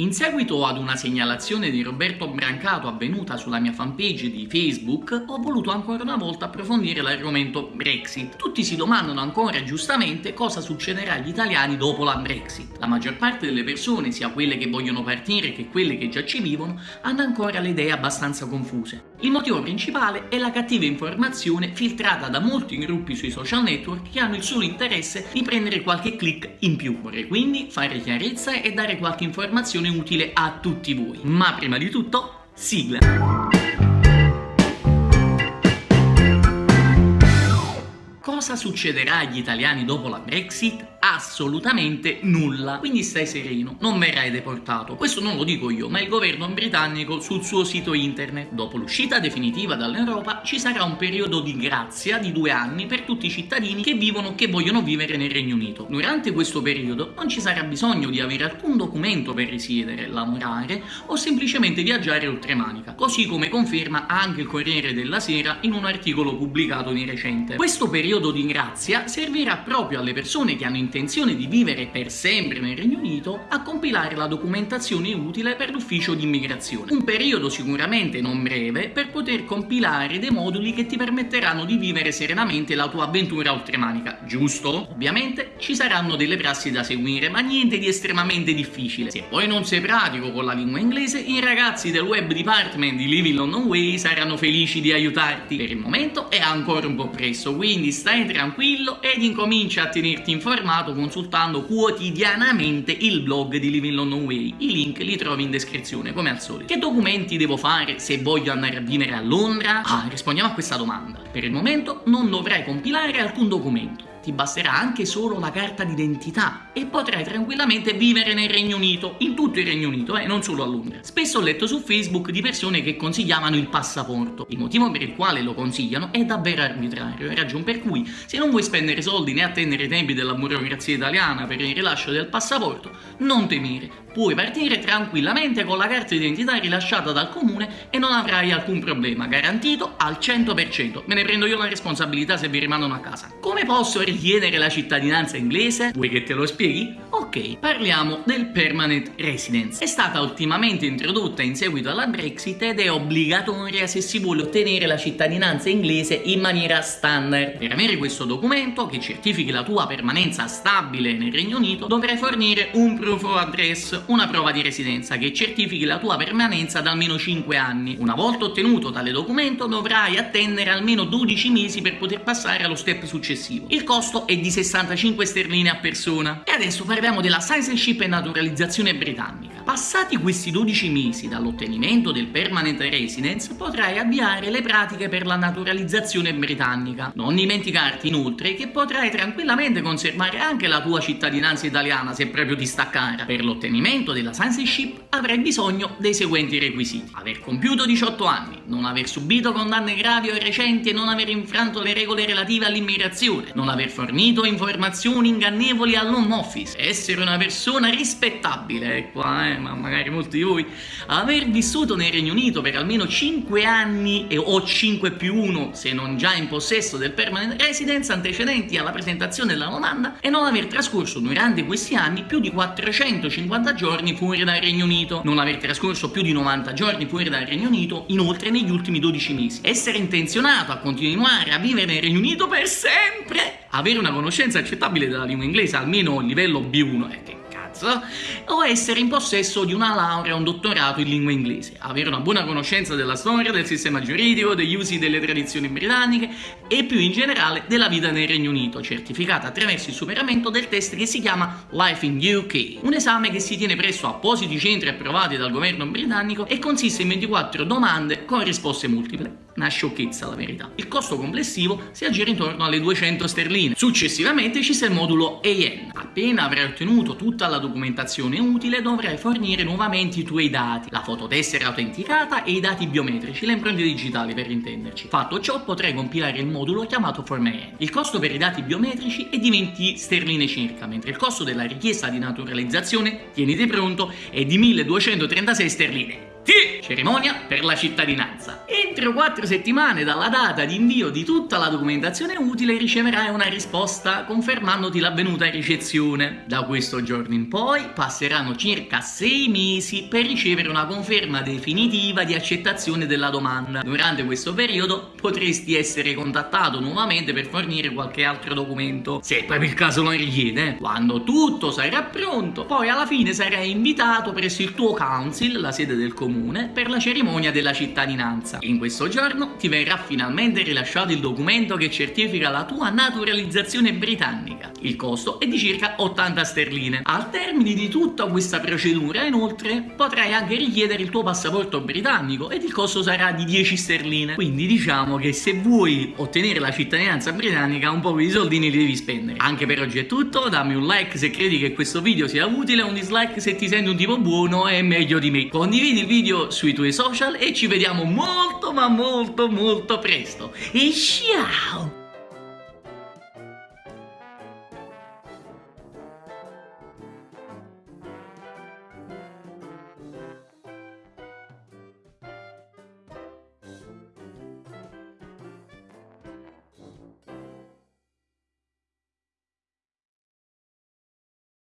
In seguito ad una segnalazione di Roberto Brancato avvenuta sulla mia fanpage di Facebook, ho voluto ancora una volta approfondire l'argomento Brexit. Tutti si domandano ancora giustamente cosa succederà agli italiani dopo la Brexit. La maggior parte delle persone, sia quelle che vogliono partire che quelle che già ci vivono, hanno ancora le idee abbastanza confuse. Il motivo principale è la cattiva informazione filtrata da molti gruppi sui social network che hanno il solo interesse di prendere qualche click in più. Vorrei quindi fare chiarezza e dare qualche informazione utile a tutti voi. Ma prima di tutto, sigla! Cosa succederà agli italiani dopo la Brexit? assolutamente nulla. Quindi stai sereno, non verrai deportato. Questo non lo dico io, ma il governo britannico sul suo sito internet. Dopo l'uscita definitiva dall'Europa ci sarà un periodo di grazia di due anni per tutti i cittadini che vivono che vogliono vivere nel Regno Unito. Durante questo periodo non ci sarà bisogno di avere alcun documento per risiedere, lavorare o semplicemente viaggiare oltremanica, così come conferma anche il Corriere della Sera in un articolo pubblicato di recente. Questo periodo di grazia servirà proprio alle persone che hanno intenzione di vivere per sempre nel Regno Unito a compilare la documentazione utile per l'ufficio di immigrazione. Un periodo sicuramente non breve per poter compilare dei moduli che ti permetteranno di vivere serenamente la tua avventura oltremanica, giusto? Ovviamente ci saranno delle prassi da seguire, ma niente di estremamente difficile. Se poi non sei pratico con la lingua inglese, i ragazzi del web department di Living London Way saranno felici di aiutarti. Per il momento è ancora un po' presto, quindi stai tranquillo ed incomincia a tenerti informato informato consultando quotidianamente il blog di Living London Way. I link li trovi in descrizione, come al solito. Che documenti devo fare se voglio andare a vivere a Londra? Ah, rispondiamo a questa domanda. Per il momento non dovrai compilare alcun documento ti basterà anche solo la carta d'identità e potrai tranquillamente vivere nel Regno Unito, in tutto il Regno Unito, eh, non solo a Londra. Spesso ho letto su Facebook di persone che consigliavano il passaporto. Il motivo per il quale lo consigliano è davvero arbitrario, ragione per cui se non vuoi spendere soldi né attendere i tempi della burocrazia italiana per il rilascio del passaporto, non temere, puoi partire tranquillamente con la carta d'identità rilasciata dal comune e non avrai alcun problema, garantito al 100%. Me ne prendo io la responsabilità se vi rimangono a casa. Come posso richiedere la cittadinanza inglese? Vuoi che te lo spieghi? Ok, parliamo del permanent residence. È stata ultimamente introdotta in seguito alla Brexit ed è obbligatoria se si vuole ottenere la cittadinanza inglese in maniera standard. Per avere questo documento, che certifichi la tua permanenza stabile nel Regno Unito, dovrai fornire un proof of address, una prova di residenza che certifichi la tua permanenza da almeno 5 anni. Una volta ottenuto tale documento dovrai attendere almeno 12 mesi per poter passare allo step successivo. Il costo costo è di 65 sterline a persona. E adesso parliamo della citizenship e naturalizzazione britannica. Passati questi 12 mesi dall'ottenimento del permanent residence potrai avviare le pratiche per la naturalizzazione britannica. Non dimenticarti inoltre che potrai tranquillamente conservare anche la tua cittadinanza italiana se proprio ti sta cara. Per l'ottenimento della citizenship avrai bisogno dei seguenti requisiti. Aver compiuto 18 anni, non aver subito condanne gravi o recenti e non aver infranto le regole relative all'immigrazione, non aver fornito informazioni ingannevoli all'home office, essere una persona rispettabile, qua eh, ma magari molti di voi, aver vissuto nel Regno Unito per almeno 5 anni e, o 5 più 1 se non già in possesso del permanent residence antecedenti alla presentazione della domanda e non aver trascorso durante questi anni più di 450 giorni fuori dal Regno Unito, non aver trascorso più di 90 giorni fuori dal Regno Unito inoltre negli ultimi 12 mesi, essere intenzionato a continuare a vivere nel Regno Unito per sempre, avere una conoscenza accettabile della lingua inglese almeno a livello B1, eh, che cazzo, o essere in possesso di una laurea o un dottorato in lingua inglese, avere una buona conoscenza della storia, del sistema giuridico, degli usi delle tradizioni britanniche e più in generale della vita nel Regno Unito, certificata attraverso il superamento del test che si chiama Life in UK, un esame che si tiene presso appositi centri approvati dal governo britannico e consiste in 24 domande con risposte multiple una sciocchezza la verità. Il costo complessivo si aggira intorno alle 200 sterline. Successivamente ci sta il modulo AN. Appena avrai ottenuto tutta la documentazione utile dovrai fornire nuovamente i tuoi dati, la fototessera autenticata e i dati biometrici, le impronte digitali per intenderci. Fatto ciò potrai compilare il modulo chiamato Form. Il costo per i dati biometrici è di 20 sterline circa, mentre il costo della richiesta di naturalizzazione, tieniti pronto, è di 1236 sterline Sì, cerimonia per la cittadinanza. Entro quattro settimane dalla data di invio di tutta la documentazione utile riceverai una risposta confermandoti l'avvenuta ricezione. Da questo giorno in poi passeranno circa sei mesi per ricevere una conferma definitiva di accettazione della domanda. Durante questo periodo potresti essere contattato nuovamente per fornire qualche altro documento, se proprio il caso lo richiede. Quando tutto sarà pronto, poi alla fine sarai invitato presso il tuo council, la sede del comune, comune per la cerimonia della cittadinanza. In questo giorno ti verrà finalmente rilasciato il documento che certifica la tua naturalizzazione britannica. Il costo è di circa 80 sterline. Al termine di tutta questa procedura, inoltre, potrai anche richiedere il tuo passaporto britannico ed il costo sarà di 10 sterline. Quindi diciamo che se vuoi ottenere la cittadinanza britannica un po' di soldini li devi spendere. Anche per oggi è tutto, dammi un like se credi che questo video sia utile, un dislike se ti senti un tipo buono e meglio di me. Condividi il video video sui tuoi social e ci vediamo molto ma molto molto presto. E ciao!